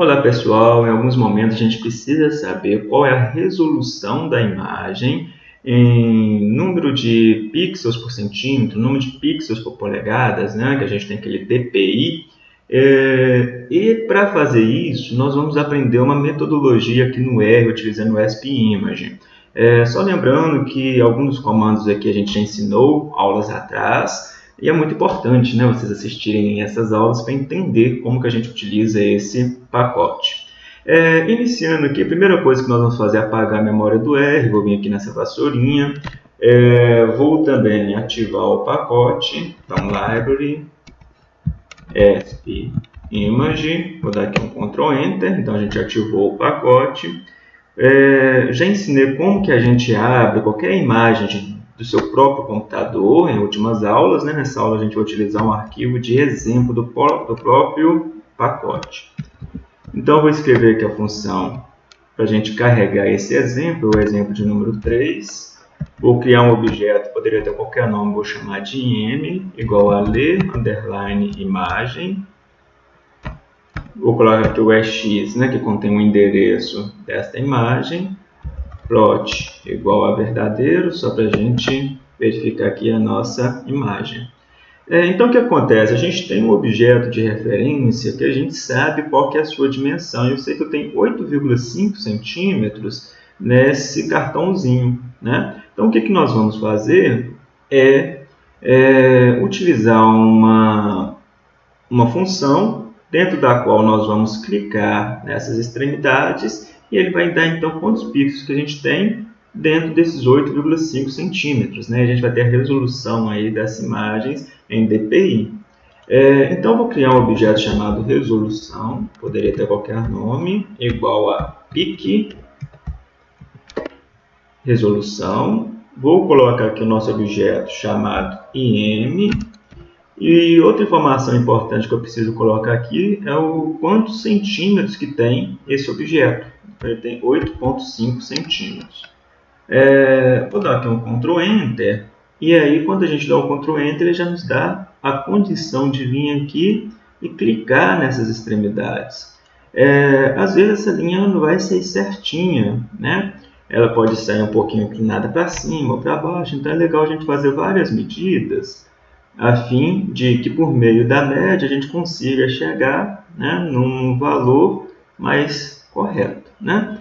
Olá pessoal, em alguns momentos a gente precisa saber qual é a resolução da imagem em número de pixels por centímetro, número de pixels por polegadas, né, que a gente tem aquele DPI. É, e para fazer isso, nós vamos aprender uma metodologia aqui no R, utilizando o SPImage. É, só lembrando que alguns dos comandos aqui a gente já ensinou aulas atrás, e é muito importante né, vocês assistirem essas aulas para entender como que a gente utiliza esse pacote. É, iniciando aqui, a primeira coisa que nós vamos fazer é apagar a memória do R. Vou vir aqui nessa vassourinha. É, vou também ativar o pacote. Então, Library, SP Image. Vou dar aqui um Ctrl Enter. Então, a gente ativou o pacote. É, já ensinei como que a gente abre qualquer imagem do seu próprio computador em últimas aulas. Né? Nessa aula, a gente vai utilizar um arquivo de exemplo do, do próprio pacote. Então, eu vou escrever aqui a função para a gente carregar esse exemplo, o exemplo de número 3. Vou criar um objeto, poderia ter qualquer nome, vou chamar de im, igual a ler, underline, imagem. Vou colocar aqui o EX, né, que contém o endereço desta imagem. Plot igual a verdadeiro, só para a gente verificar aqui a nossa imagem. É, então, o que acontece? A gente tem um objeto de referência que a gente sabe qual que é a sua dimensão. Eu sei que eu tenho 8,5 centímetros nesse cartãozinho. Né? Então, o que, que nós vamos fazer é, é utilizar uma, uma função dentro da qual nós vamos clicar nessas extremidades e ele vai dar, então, quantos pixels que a gente tem dentro desses 8,5 centímetros. Né? A gente vai ter a resolução aí das imagens em DPI. É, então, vou criar um objeto chamado resolução, poderia ter qualquer nome, igual a pic resolução. Vou colocar aqui o nosso objeto chamado im. E outra informação importante que eu preciso colocar aqui é o quantos centímetros que tem esse objeto. Ele tem 8,5 centímetros. É, vou dar aqui um Ctrl Enter. E aí, quando a gente dá o Ctrl Enter, ele já nos dá a condição de vir aqui e clicar nessas extremidades. É, às vezes essa linha não vai sair certinha, né? Ela pode sair um pouquinho inclinada para cima ou para baixo, então é legal a gente fazer várias medidas a fim de que por meio da média a gente consiga chegar né, num valor mais correto. Né?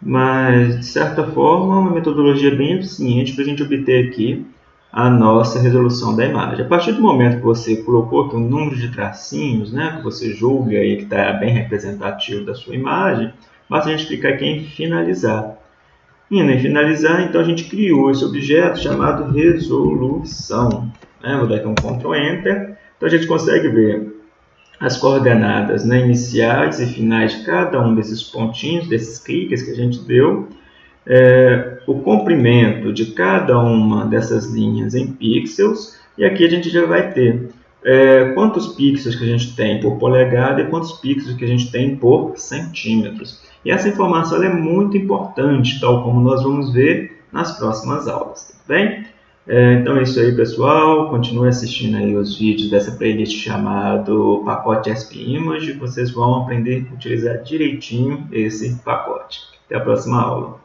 mas de certa forma uma metodologia bem eficiente para a gente obter aqui a nossa resolução da imagem. A partir do momento que você colocou aqui um número de tracinhos, né, que você julga aí que está bem representativo da sua imagem, basta a gente clicar aqui em finalizar. Indo em finalizar, então a gente criou esse objeto chamado resolução. Né? Vou dar aqui um Ctrl Enter. Então a gente consegue ver as coordenadas né, iniciais e finais de cada um desses pontinhos, desses cliques que a gente deu, é, o comprimento de cada uma dessas linhas em pixels, e aqui a gente já vai ter é, quantos pixels que a gente tem por polegada e quantos pixels que a gente tem por centímetros. E essa informação é muito importante, tal como nós vamos ver nas próximas aulas, tá bem? É, então é isso aí, pessoal. Continue assistindo aí os vídeos dessa playlist chamado Pacote SP Image. Vocês vão aprender a utilizar direitinho esse pacote. Até a próxima aula.